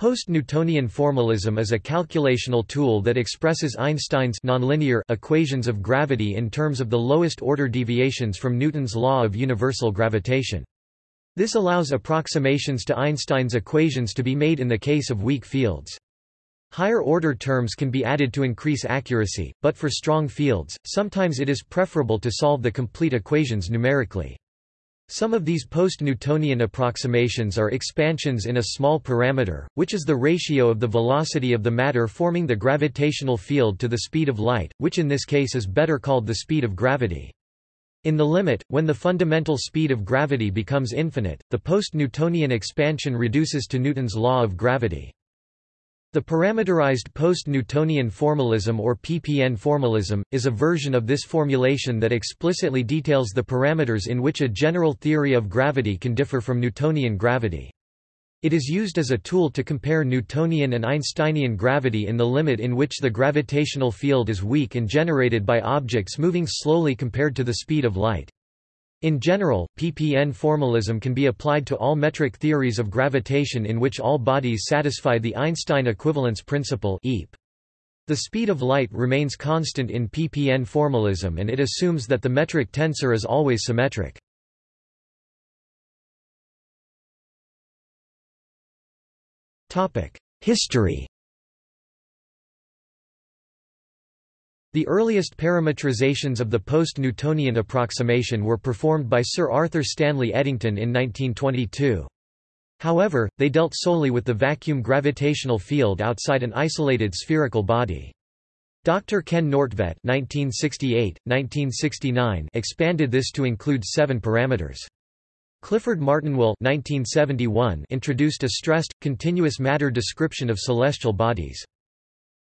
Post-Newtonian formalism is a calculational tool that expresses Einstein's nonlinear equations of gravity in terms of the lowest order deviations from Newton's law of universal gravitation. This allows approximations to Einstein's equations to be made in the case of weak fields. Higher order terms can be added to increase accuracy, but for strong fields, sometimes it is preferable to solve the complete equations numerically. Some of these post-Newtonian approximations are expansions in a small parameter, which is the ratio of the velocity of the matter forming the gravitational field to the speed of light, which in this case is better called the speed of gravity. In the limit, when the fundamental speed of gravity becomes infinite, the post-Newtonian expansion reduces to Newton's law of gravity. The parameterized post-Newtonian formalism or PPN formalism, is a version of this formulation that explicitly details the parameters in which a general theory of gravity can differ from Newtonian gravity. It is used as a tool to compare Newtonian and Einsteinian gravity in the limit in which the gravitational field is weak and generated by objects moving slowly compared to the speed of light. In general, PPN formalism can be applied to all metric theories of gravitation in which all bodies satisfy the Einstein equivalence principle. The speed of light remains constant in PPN formalism and it assumes that the metric tensor is always symmetric. History The earliest parametrizations of the post-Newtonian approximation were performed by Sir Arthur Stanley Eddington in 1922. However, they dealt solely with the vacuum gravitational field outside an isolated spherical body. Dr. Ken Nordtvedt (1968–1969) expanded this to include seven parameters. Clifford Martin Will (1971) introduced a stressed, continuous matter description of celestial bodies.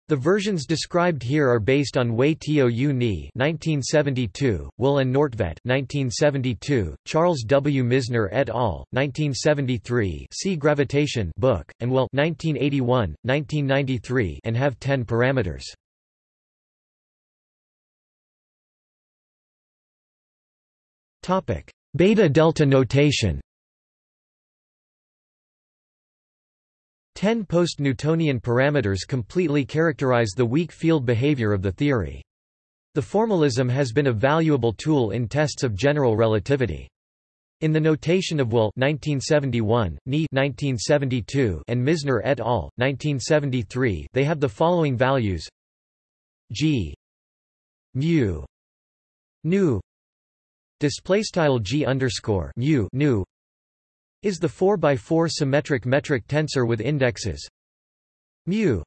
The versions described here are based on Wei Tou Ni (1972), Will and Nordtvedt (1972), Charles W. Misner et al. (1973), See Gravitation book, and Will (1981, 1993), and have ten parameters. Topic: Beta delta notation. Ten post-Newtonian parameters completely characterize the weak field behavior of the theory. The formalism has been a valuable tool in tests of general relativity. In the notation of Will 1971, Ni 1972, and Misner et al. 1973, they have the following values: g mu nu display style g underscore mu nu is the 4 by 4 symmetric metric tensor with indexes mu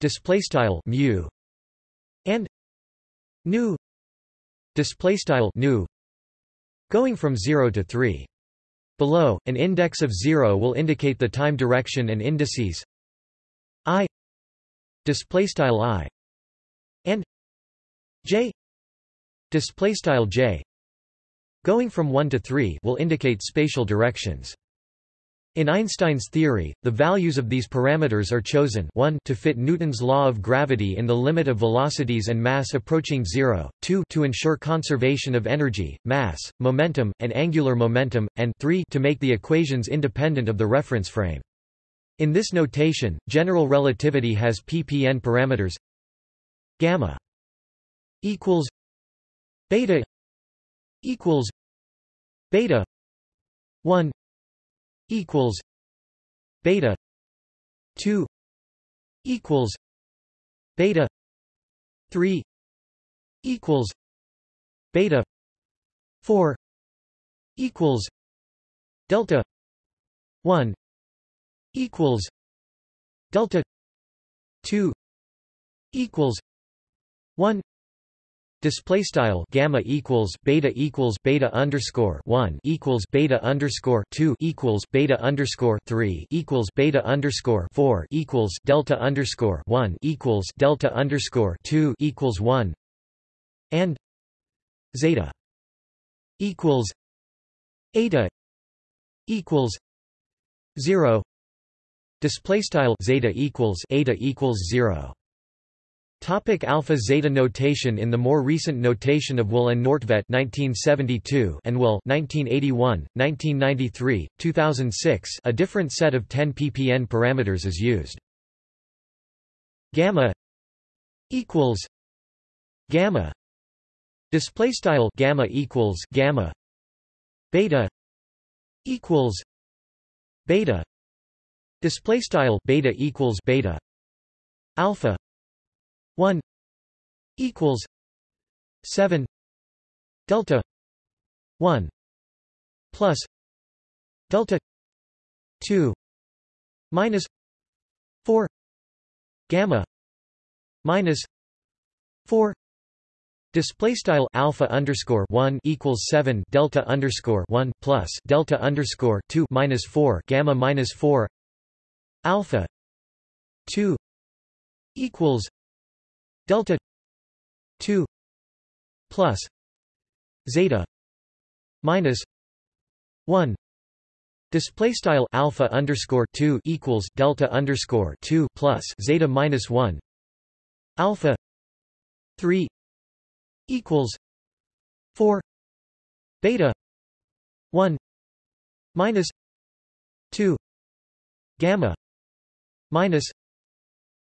display style mu and nu display style nu going from 0 to 3 below an index of 0 will indicate the time direction and indices i display style i and j display style j Going from 1 to 3 will indicate spatial directions. In Einstein's theory, the values of these parameters are chosen 1 to fit Newton's law of gravity in the limit of velocities and mass approaching zero, 2 to ensure conservation of energy, mass, momentum, and angular momentum, and 3 to make the equations independent of the reference frame. In this notation, general relativity has ppn parameters gamma equals beta equals beta 1 equals beta 2 equals beta 3 equals beta 4 equals delta 1 equals delta 2 equals 1 Display style gamma equals beta equals beta underscore one equals beta underscore two equals beta underscore three equals beta underscore four equals delta underscore one equals delta underscore two equals one and zeta equals eta equals zero. Display style zeta equals eta equals zero Topic alpha zeta notation In the more recent notation of Will and Nordtvedt 1972 and Will 1981, 1993, 2006 a different set of 10 ppn parameters is used. Gamma equals gamma display style gamma equals gamma beta equals beta display style beta equals beta alpha 1 equals 7 delta 1 plus delta 2 minus 4 gamma minus 4 Display style alpha underscore one equals seven delta underscore one plus delta underscore two minus four gamma minus four alpha two equals delta 2 plus zeta minus 1 Display style alpha underscore two equals delta underscore two plus zeta minus one. Alpha three equals four. Beta one minus two. Gamma minus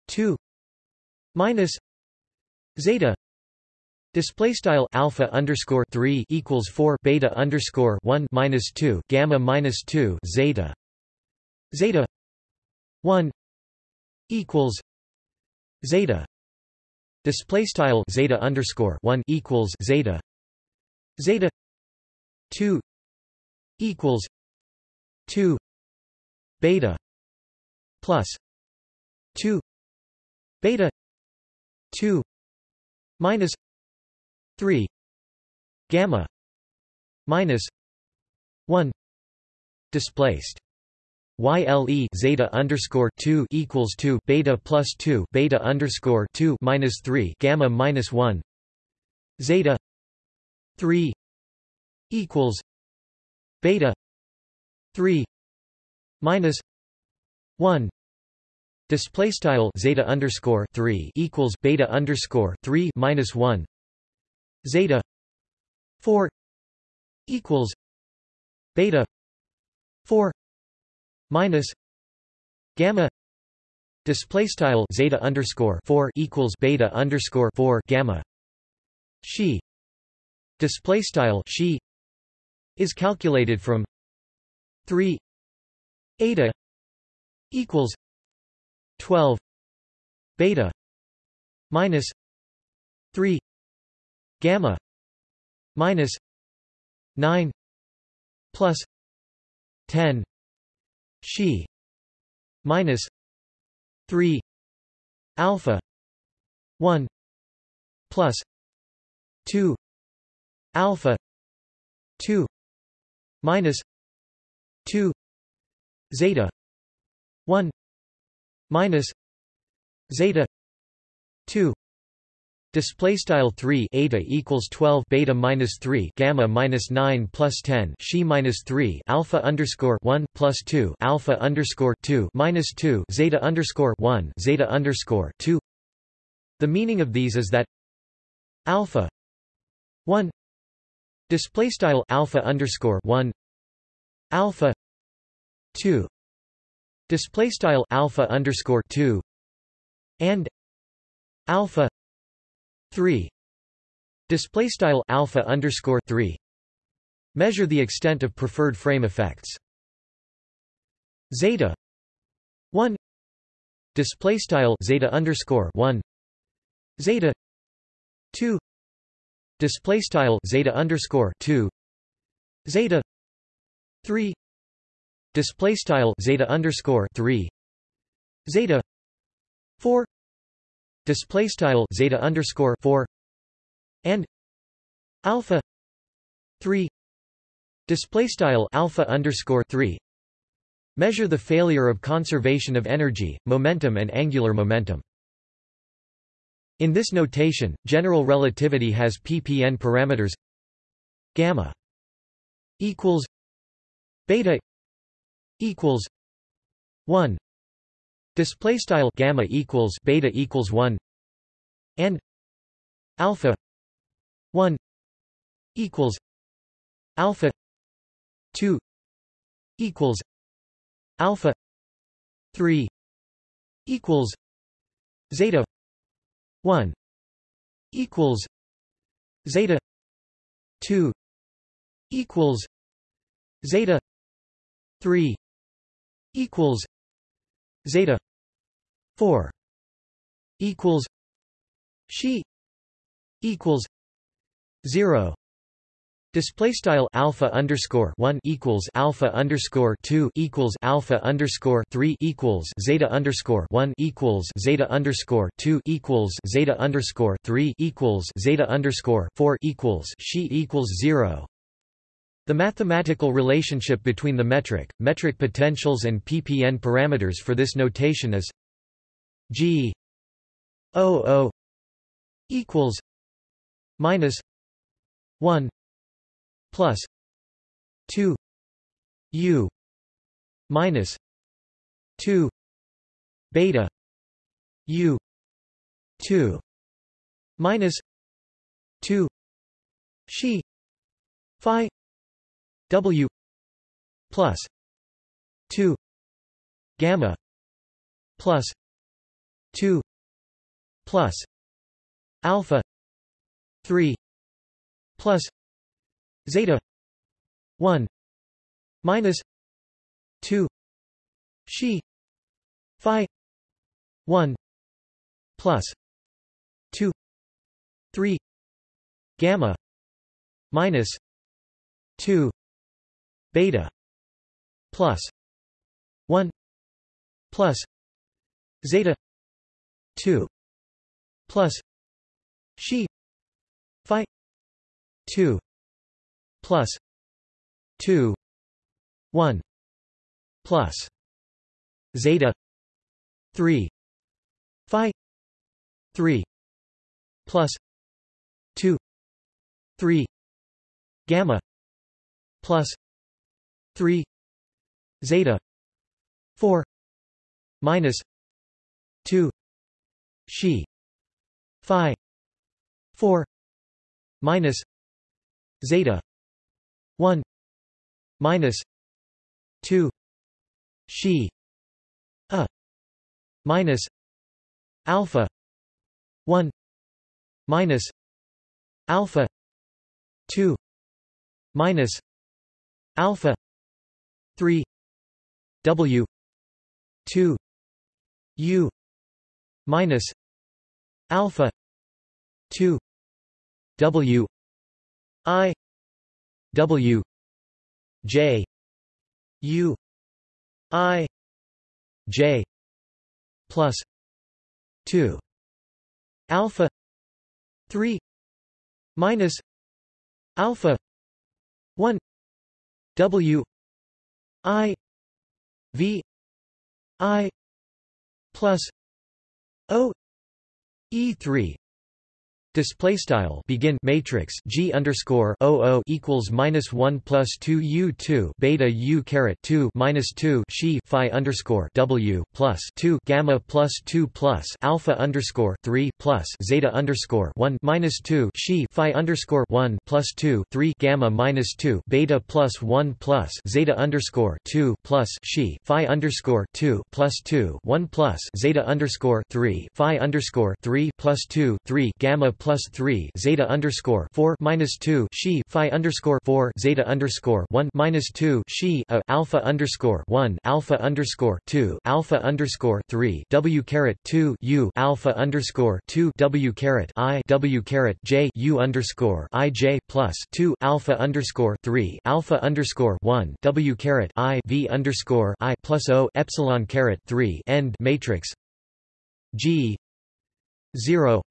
two minus zeta display style alpha underscore 3 equals 4 beta underscore 1 minus 2 gamma minus 2 zeta. Zeta 1 equals zeta. Display style zeta underscore 1 equals zeta. Zeta 2 equals 2 beta plus 2 beta 2 minus 3 gamma minus 1 displaced. YLE zeta underscore two equals two beta plus two beta underscore two minus three gamma minus one zeta three equals beta three minus one Display style zeta underscore three equals beta underscore three minus one. Zeta four equals beta four minus gamma. Display style zeta underscore four equals beta underscore four gamma. Xi display style xi is calculated from three eta equals 12 beta minus 3 gamma minus 9 plus 10 xi minus 3 alpha 1 plus 2 alpha 2 minus 2 zeta 1 minus zeta 2 display style 3 eta equals 12 beta minus 3 gamma minus 9 plus 10 xi minus 3 alpha underscore 1 plus 2 alpha underscore 2 minus 2 zeta underscore 1 zeta underscore 2 the meaning of these is that alpha 1 display style alpha underscore 1 alpha 2 display style alpha underscore 2 and alpha 3 display style alpha underscore 3 measure the extent of preferred frame effects. Zeta 1 display style zeta underscore 1 zeta 2 display style zeta underscore 2 zeta 3 display style zeta underscore 3 zeta 4 display style zeta underscore 4 and alpha 3 display style alpha underscore 3 measure the failure of conservation of energy momentum and angular momentum. In this notation general relativity has ppn parameters gamma equals beta equals 1 display style gamma equals beta equals 1 and alpha 1 equals alpha 2 equals alpha 3 equals zeta 1 equals zeta 2 equals zeta 3 equals zeta 4 equals xi equals 0 Display style alpha underscore one equals alpha underscore two equals alpha underscore three equals zeta underscore one equals zeta underscore two equals zeta underscore three equals zeta underscore four equals she equals zero. The mathematical relationship between the metric, metric potentials and ppn parameters for this notation is g o o equals minus 1 plus 2 u minus 2 beta u 2 minus 2 xi phi w plus 2 gamma plus 2 plus alpha 3 plus zeta 1 minus 2 xi phi 1 plus 2 3 gamma minus 2 beta. Plus. 1 plus. Zeta. 2 plus. Xi. Phi. 2 plus. 2 1 plus. Zeta. 3 phi. 3 plus. 2 3 gamma. Plus 3 zeta 4 minus 2 xi phi 4 minus zeta 1 minus 2 xi a minus alpha 1 minus alpha 2 minus alpha 3 w 2 u minus alpha 2 w i W J U I J plus two alpha three minus alpha one W I V I plus O E three Display style begin matrix G underscore O equals minus one plus two U two beta U caret two minus two xi Phi underscore W plus two gamma plus two plus alpha underscore three plus zeta underscore one minus two xi Phi underscore one plus two three gamma minus two beta plus one plus zeta underscore two plus she Phi underscore two plus two one plus zeta underscore three Phi underscore three plus two three gamma plus three zeta underscore four minus two xi phi underscore four zeta underscore one minus two xi a alpha underscore one alpha underscore two alpha underscore three W caret two U alpha underscore two W caret I W caret J U underscore I J plus two alpha underscore three alpha underscore one W caret I V underscore I plus O epsilon caret three end matrix. G zero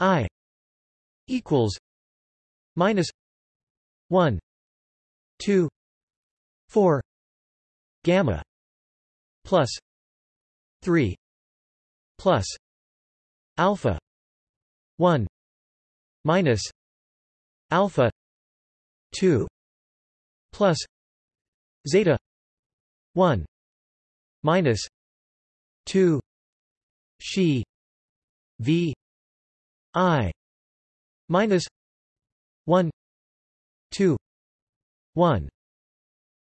I equals minus 1 2 4 gamma plus 3 plus alpha 1 minus alpha 2 plus zeta 1 minus 2 xi v i minus 1 2 1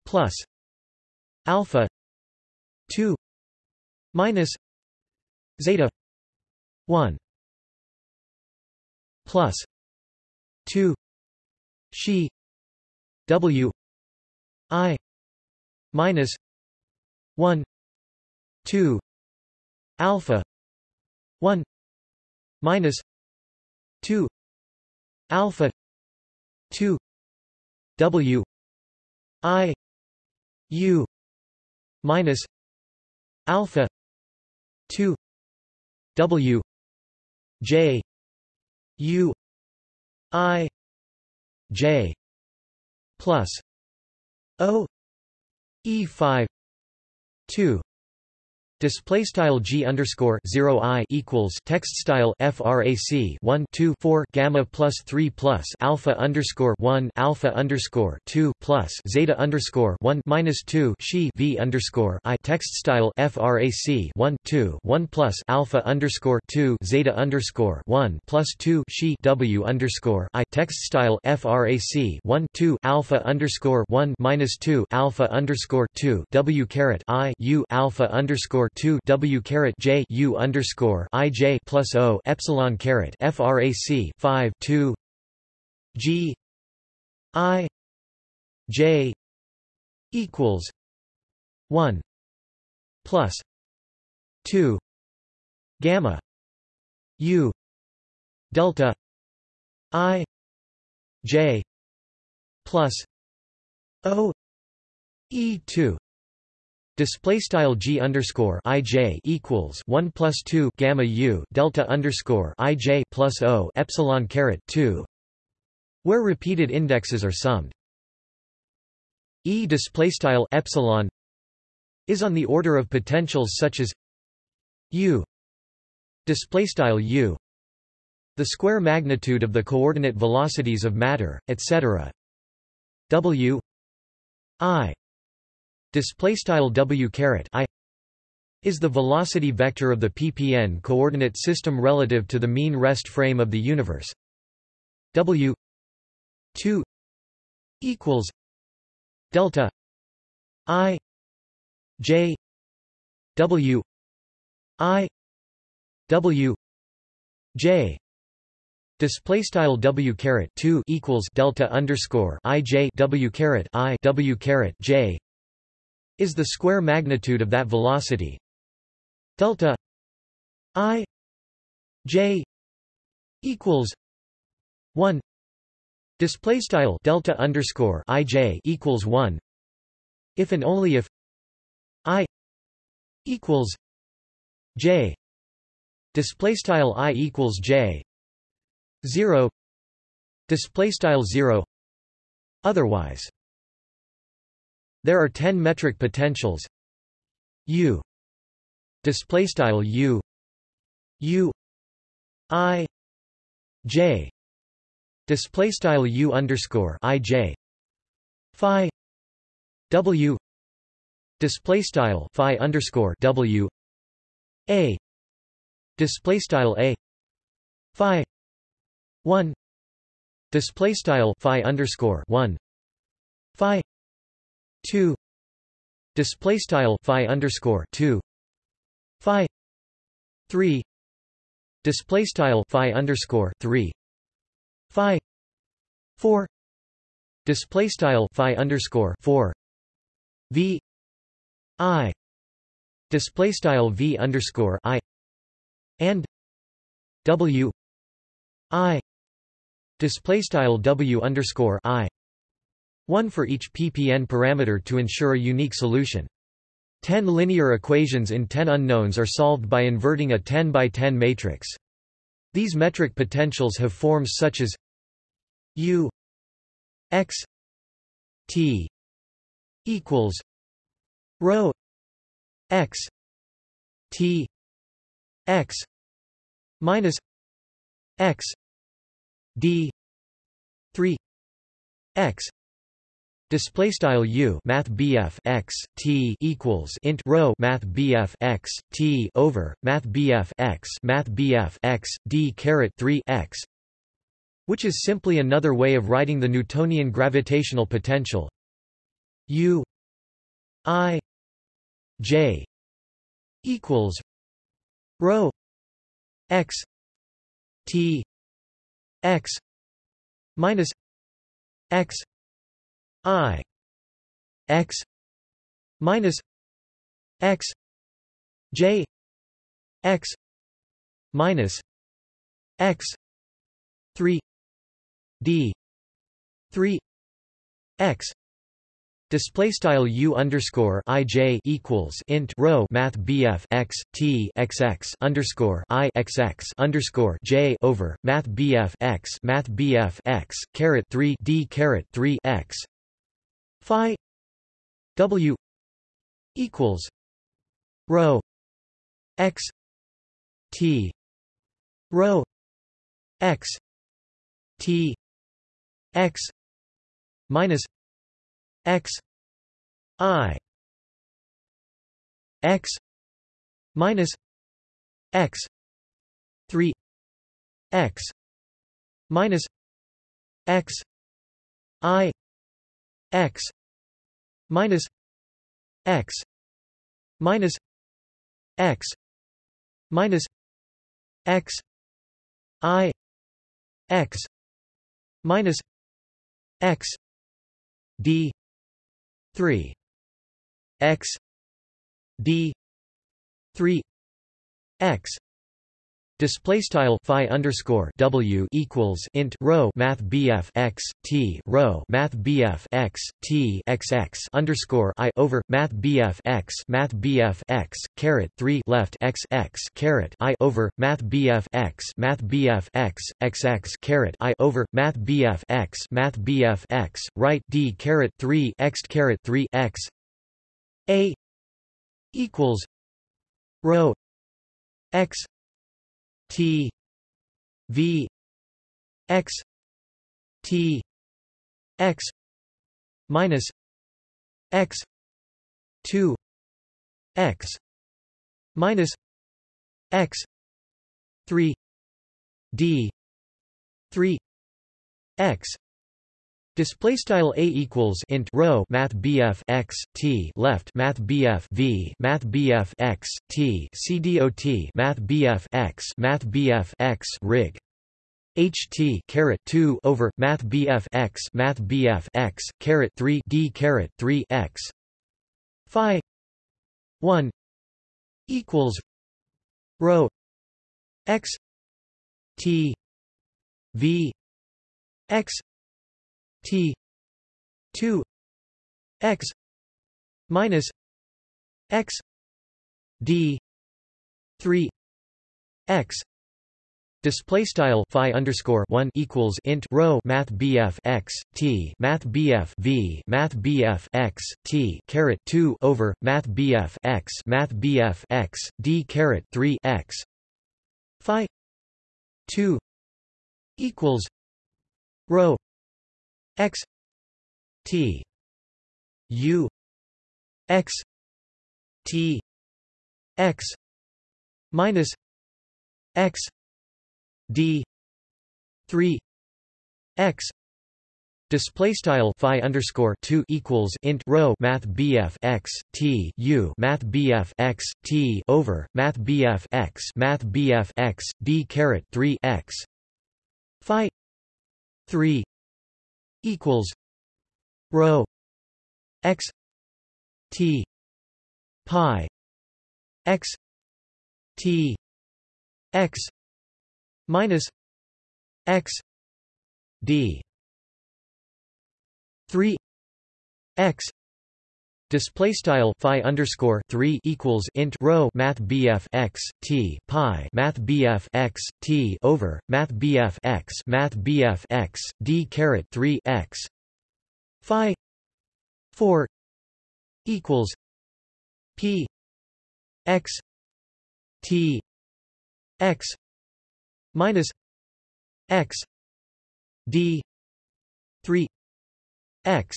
plus alpha 2 minus zeta 1 plus 2 xi w i minus 1 2 alpha 1 minus 2 alpha 2 w i u minus alpha 2 w j u i j plus o e5 2 Display style g underscore zero i equals text style frac 1 2 4 gamma plus 3 plus alpha underscore 1 alpha underscore 2 plus zeta underscore 1 minus 2 she v underscore i text style frac 1 2 1 plus alpha underscore 2 zeta underscore 1 plus 2 she w underscore i text style frac 1 2 alpha underscore 1 minus 2 alpha underscore 2 w caret i u alpha underscore 2 W caret J U underscore I J plus O epsilon caret FRAC 5 2 G I J equals 1 plus 2 gamma U delta I J plus O E two Display style g underscore ij equals one plus two gamma u delta underscore ij plus o epsilon caret two, where repeated indexes are summed. E display style epsilon is on the order of potentials such as u display style u the square magnitude of the coordinate velocities of matter, etc. w i display style w caret i is the velocity vector of the ppn coordinate system relative to the mean rest frame of the universe. W 2 equals delta i j w i w j. Display style w caret two equals delta underscore i j w caret i w caret j is the square magnitude of that velocity. Delta i j equals 1 display style delta underscore ij equals 1 if and only if i equals j. Display style i equals j. 0 display style 0 otherwise there are 10 metric potentials. U. Display style U. U. I. J. Display style U underscore I J. Phi. W. Display style Phi underscore W. A. Display style A. Phi. 1 display style Phi underscore 1 Phi 2 display style phi underscore 2 phi 3 display style phi underscore 3 phi 4 display style phi underscore 4 v i. Display style v underscore i. And w i. Display style w underscore i one for each ppn parameter to ensure a unique solution. Ten linear equations in ten unknowns are solved by inverting a 10 by 10 matrix. These metric potentials have forms such as u x t equals rho x t x minus x d 3 x Display style u math bf x t equals int rho math bf x t over math bf x math bf x d caret 3 x, which is simply another way of writing the Newtonian gravitational potential. U i j equals rho x t x minus x i x minus x j x minus x 3 d 3 x Display style u underscore i j equals int rho math bf x t x x underscore i x x underscore j over math bf x math bf x caret three d caret three x phi w equals rho x t rho x t x minus x i x minus x 3 x minus x i x minus x minus x minus x i x minus x d 3 x d 3 x Display style phi underscore w equals int rho math bf x t rho math bf x t x x underscore i over math bf x math bf x caret three left x x caret i over math bf x math bf x x x caret i over math bf x math bf x right d caret three x caret three x a equals rho x T V X T X minus X two X minus X three D three X Display style a equals int rho math bf x t left math bf v math bf x t c math bf x math bf x rig. Ht caret 2 over math bf x math bf x caret 3 d caret 3 x. Phi 1 equals rho x t v x T two X minus X D three X Display style phi underscore one equals int rho math BF x t math BF v math BF x t caret two over math BF x math BF x d caret three x phi two equals rho x t u x t x minus x d 3 x Display style phi underscore two equals int rho math BF x T U math BF x T over math BF x math BF x D caret three x Phi three equals rho x t pi x t x minus x d 3 x Display style phi underscore three equals int rho math BF x t pi math BF x t over math BF x math BF x d caret three x phi four equals p x t x minus x d three x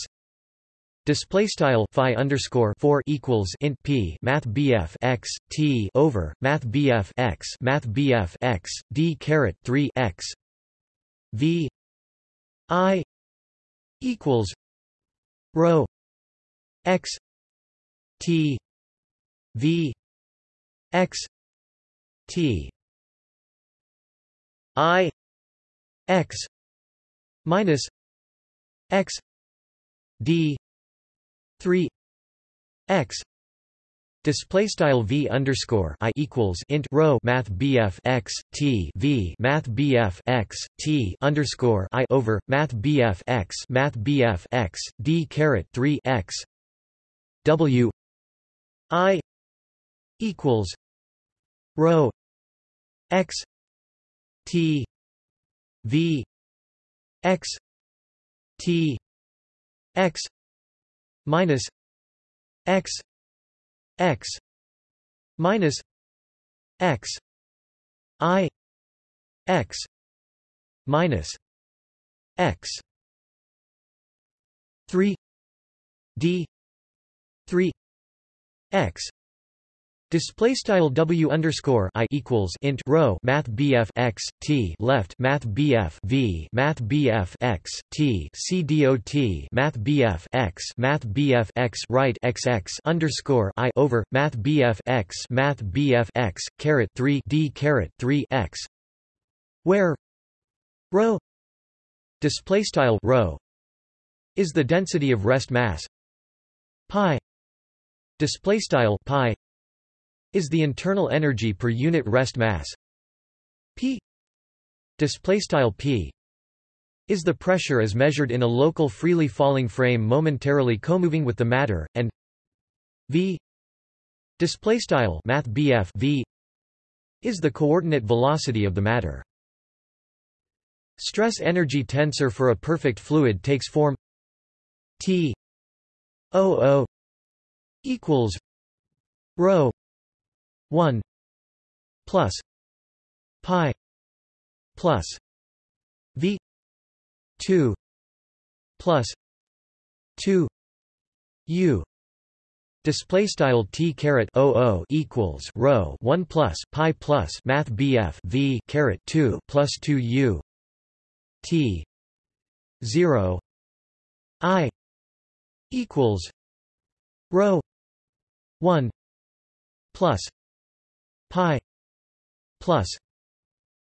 Display style phi underscore four equals int p math bf x t over math bf x math bf x d caret three x v i equals rho x t v x t i x minus x d 3 x Display style v underscore i equals int rho math bf x t v math bf x t underscore i over math bf x math bf x d caret three x w i equals rho x t v x t x minus x x minus x i x minus x 3 d 3 x Display style W underscore I equals int rho Math BF x T left Math BF V Math BF x T C Math BF x Math BF x right x x underscore I over Math BF x Math BF x caret three D caret three x where rho display style rho is the density of rest mass pi display style pi is the internal energy per unit rest mass. P p is the pressure as measured in a local freely falling frame momentarily comoving with the matter and v display bf v is the coordinate velocity of the matter. Stress energy tensor for a perfect fluid takes form t o o equals rho 1 plus pi plus v 2 plus 2 u. Display style t caret o o equals rho one plus pi plus math bf v caret two plus two u t zero i equals rho one plus pi plus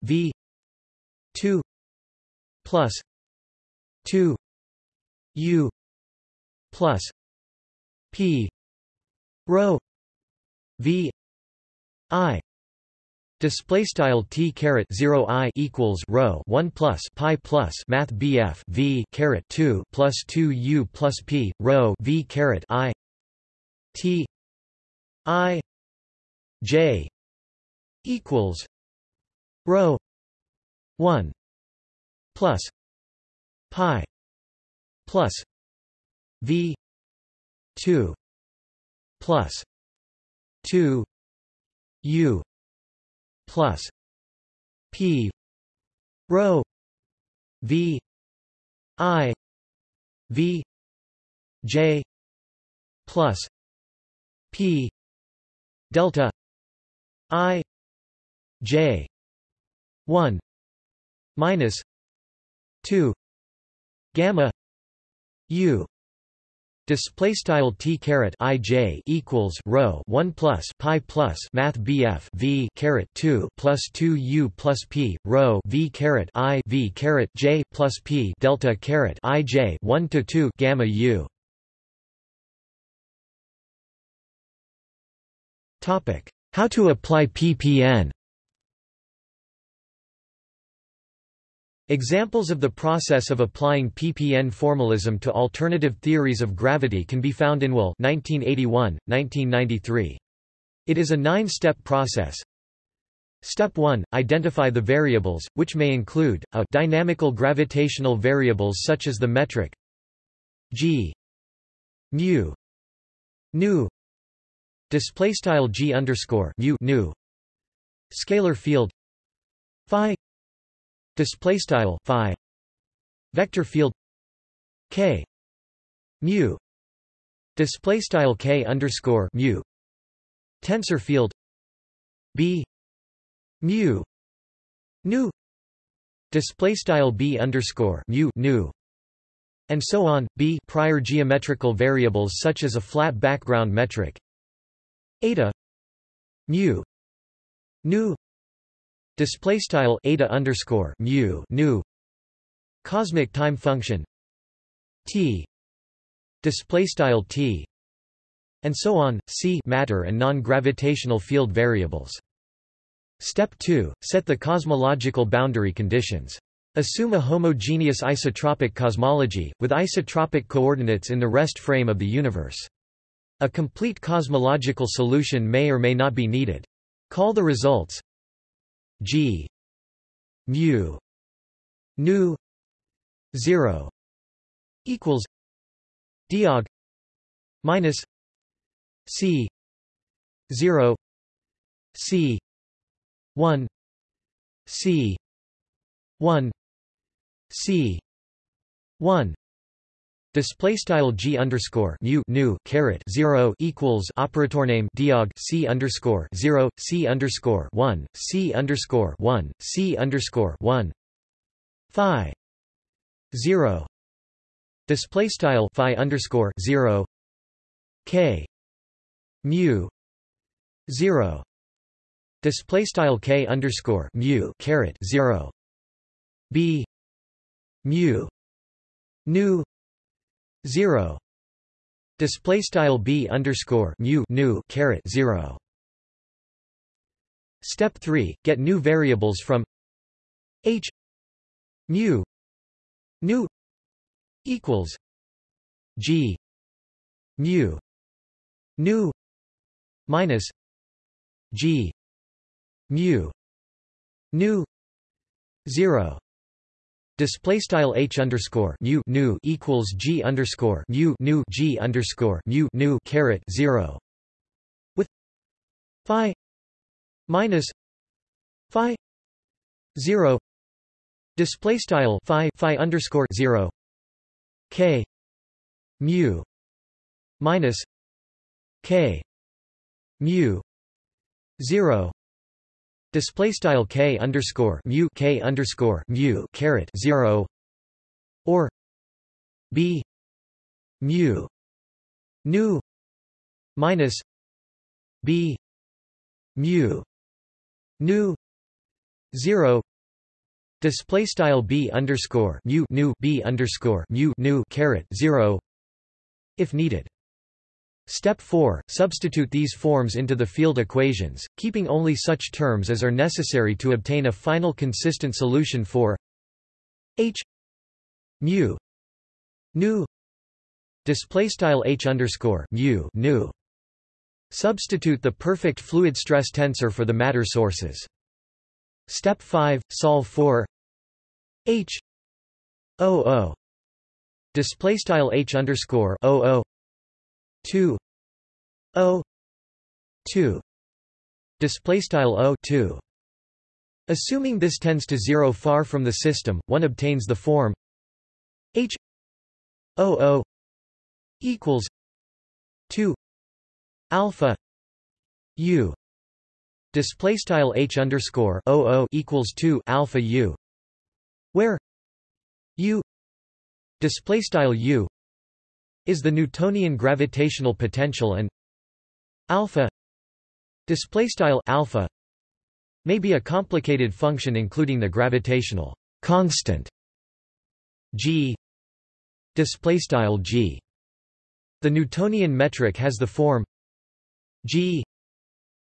v 2 plus 2 u plus p rho v i. Display style t caret zero i equals rho one plus pi plus math bf v caret two plus two u plus p rho v caret i t i j equals rho 1 plus pi plus v 2 plus 2 u plus p rho v i v j plus p delta i J one minus two gamma U Display style t caret i j equals rho one plus pi plus math bf v caret two plus two u plus p rho v caret i v caret j plus p delta caret i j one to two gamma u. Topic: How to apply ppn. Examples of the process of applying PPN formalism to alternative theories of gravity can be found in Will 1981, 1993. It is a nine-step process. Step 1 – Identify the variables, which may include, a dynamical gravitational variables such as the metric g mu nu display style g underscore mu nu scalar field phi display style phi. Vector field k. Mu. Display style k underscore mu. Tensor field b. Mu. Nu. Display style b underscore mu nu. And so on b. Prior geometrical variables such as a flat background metric. Eta. Mu. Nu display style eta underscore mu nu cosmic time function t display style t and so on c matter and non-gravitational field variables step 2 set the cosmological boundary conditions Assume a homogeneous isotropic cosmology, with isotropic coordinates in the rest frame of the universe. A complete cosmological solution may or may not be needed. Call the results g. Mu. Nu. 0 equals diag minus c. 0 c. 1 c. 1 c. 1 Display style g underscore mu nu caret zero equals operator name diag c underscore zero c underscore one c underscore one c underscore one. Phi. Zero. Display style phi underscore zero. K. Mu. Zero. Display style k underscore mu caret zero. B. Mu. Nu 0 display style b underscore mu nu caret 0 step 3 get new variables from h mu nu equals g mu nu minus g mu nu 0 Display style h underscore mu nu equals g underscore mu nu g underscore mu nu caret zero with phi minus phi zero. Display style phi phi underscore zero k mu minus k mu zero display style k underscore mu k underscore mu caret zero or b mu nu minus b mu nu zero display style b underscore mu nu b underscore mu nu caret zero if needed Step 4 – Substitute these forms into the field equations, keeping only such terms as are necessary to obtain a final consistent solution for h mu nu display style h underscore mu nu. Substitute the perfect fluid stress tensor for the matter sources. Step 5 solve for h o o display style h underscore o o 2 o 2 display style o 2 assuming this tends to 0 far from the system one obtains the form h o o equals 2 alpha u. Display style h underscore o o equals 2 alpha u where u. Display style u is the Newtonian gravitational potential and alpha display style alpha may be a complicated function including the gravitational constant g display style g. The newtonian metric has the form g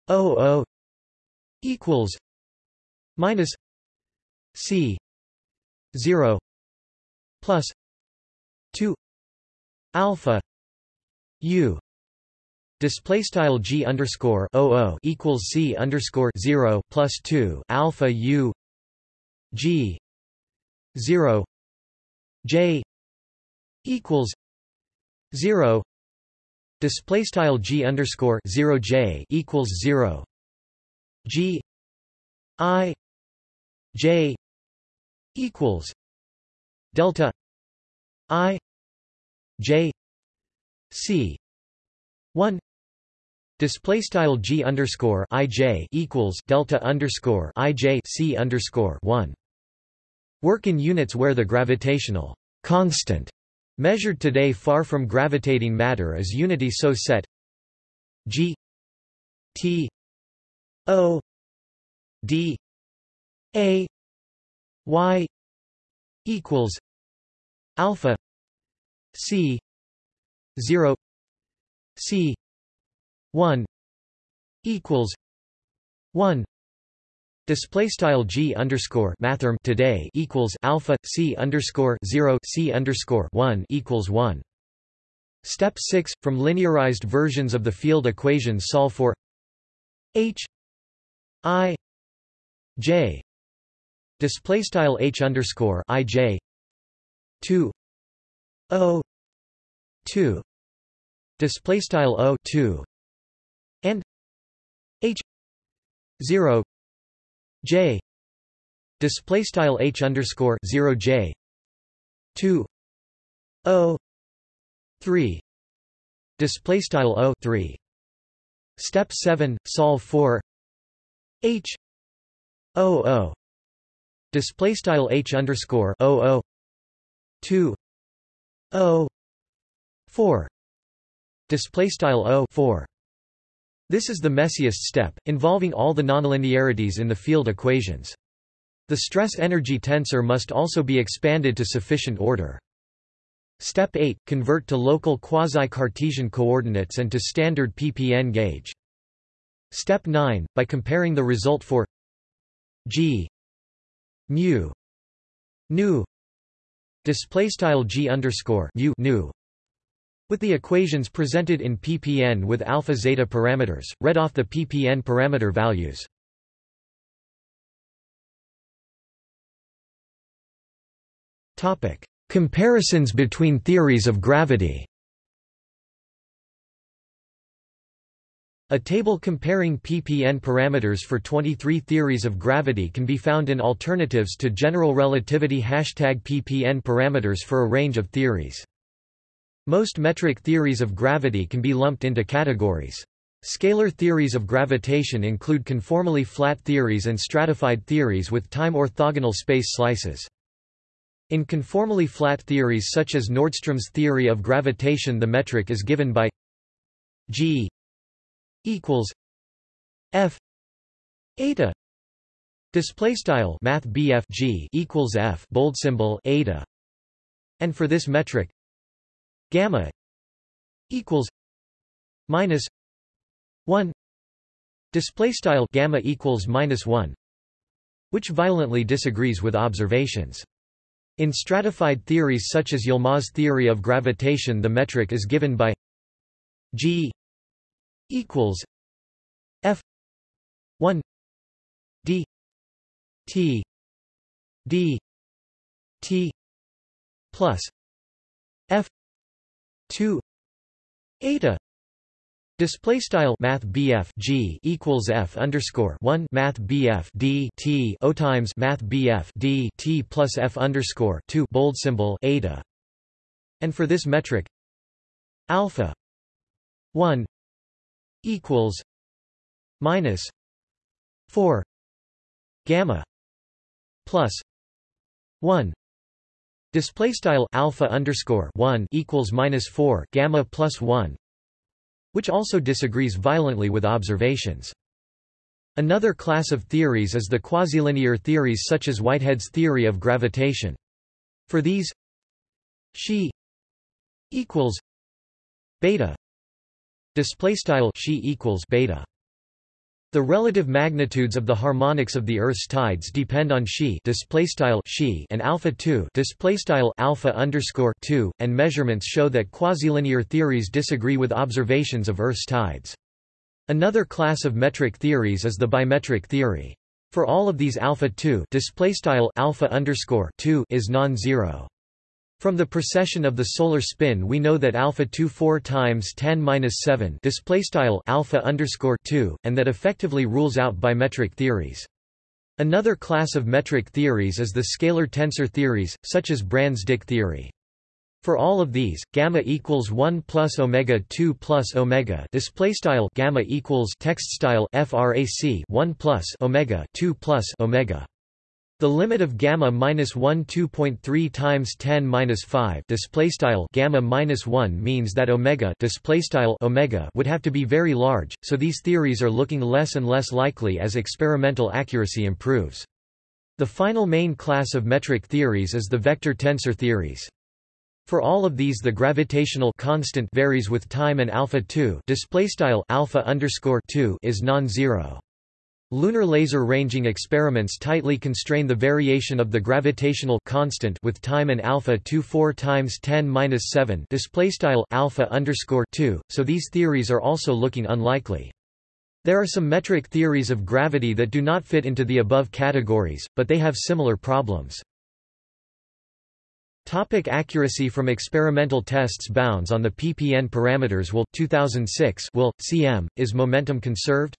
o o equals minus c 0 plus 2 alpha u display style g underscore equals c underscore zero plus two alpha u g zero j equals zero display style g underscore zero j equals zero g i j equals delta i J C 1 display style g underscore ij equals delta underscore underscore 1 work in units where the gravitational constant measured today far from gravitating matter is unity so set g t o d a y equals alpha c 0 c 1 equals 1 Display style g underscore mathrm today equals alpha c underscore zero c underscore one equals one. Step six from linearized versions of the field equations solve for h i j display style h underscore i j two o two. Display style o two. And h zero. J. Display style h underscore 0 j. 2 o 3 display style o 3 step 7 solve for h o o. Display style h underscore o o. 2 o 4 display style o 4 this is the messiest step, involving all the nonlinearities in the field equations. The stress-energy tensor must also be expanded to sufficient order. Step 8 – Convert to local quasi-Cartesian coordinates and to standard ppn gauge. Step 9 – By comparing the result for g mu nu display style g underscore nu with the equations presented in ppn with alpha zeta parameters, read off the ppn parameter values. Topic: Comparisons between theories of gravity. A table comparing ppn parameters for 23 theories of gravity can be found in alternatives to general relativity hashtag ppn parameters for a range of theories. Most metric theories of gravity can be lumped into categories. Scalar theories of gravitation include conformally flat theories and stratified theories with time orthogonal space slices. In conformally flat theories such as Nordström's theory of gravitation the metric is given by g equals f eta display style math g equals f bold symbol eta. And for this metric gamma equals minus 1 display style gamma equals minus 1 which violently disagrees with observations. In stratified theories such as Yilmaz theory of gravitation the metric is given by g equals f 1 d t d t plus f 2 eta Display style Math G equals F underscore one Math BF D T O times Math BF D T plus F underscore two bold symbol eta. And for this metric alpha one equals minus four gamma plus one Display style alpha underscore one equals minus four gamma plus one, which also disagrees violently with observations. Another class of theories is the quasi-linear theories such as Whitehead's theory of gravitation. For these, xi equals beta display style xi equals beta the relative magnitudes of the harmonics of the Earth's tides depend on xi displaystyle xi and alpha 2 displaystyle alpha underscore 2, and measurements show that quasi-linear theories disagree with observations of Earth's tides. Another class of metric theories is the bimetric theory. For all of these alpha 2 displaystyle alpha underscore 2 is non-zero. From the precession of the solar spin we know that alpha 2 4 times 10 minus 7 display style alpha underscore 2, and that effectively rules out bimetric theories. Another class of metric theories is the scalar tensor theories, such as Brans-Dicke theory. For all of these, gamma equals 1 plus omega 2 plus omega display style gamma equals text style frac 1 plus omega 2 plus omega. The limit of gamma minus 1 2.3 times 10 minus 5 display style gamma minus 1 means that omega display style omega would have to be very large. So these theories are looking less and less likely as experimental accuracy improves. The final main class of metric theories is the vector tensor theories. For all of these the gravitational constant varies with time and alpha 2 display style alpha underscore 2 is non-zero. Lunar laser ranging experiments tightly constrain the variation of the gravitational constant with time and alpha 2 4 times 10 minus 7 display style alpha underscore 2. So these theories are also looking unlikely. There are some metric theories of gravity that do not fit into the above categories, but they have similar problems. Topic accuracy from experimental tests Bounds on the ppn parameters will 2006 will cm is momentum conserved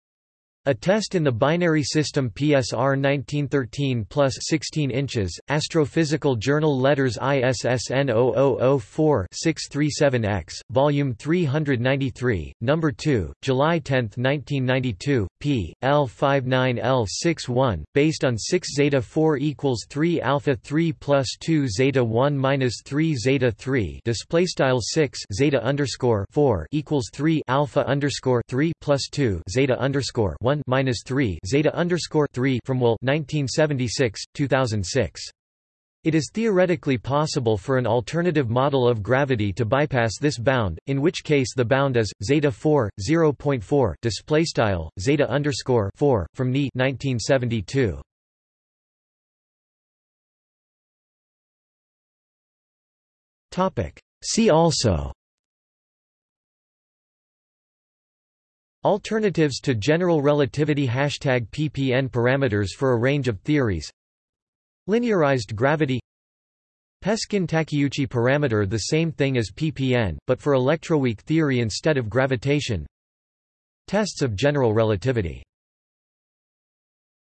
a test in the binary system PSR 1913 plus 16 inches, Astrophysical Journal Letters ISSN 0004-637X, Volume 393, Number 2, July 10, 1992, p. L 59L61, based on 6 zeta 4 equals 3 alpha 3 plus 2 zeta 1 minus 3 zeta 3 display style 6 zeta underscore 4 equals 3 alpha underscore 3 plus 2 zeta underscore 1 1 minus 3 zeta underscore 3 from Will 1976 2006. It is theoretically possible for an alternative model of gravity to bypass this bound, in which case the bound is zeta 4 0.4 display style zeta underscore 4 from Ni 1972. Topic. See also Alternatives to general relativity Hashtag ppn parameters for a range of theories Linearized gravity Peskin-Takeuchi parameter the same thing as ppn, but for electroweak theory instead of gravitation. Tests of general relativity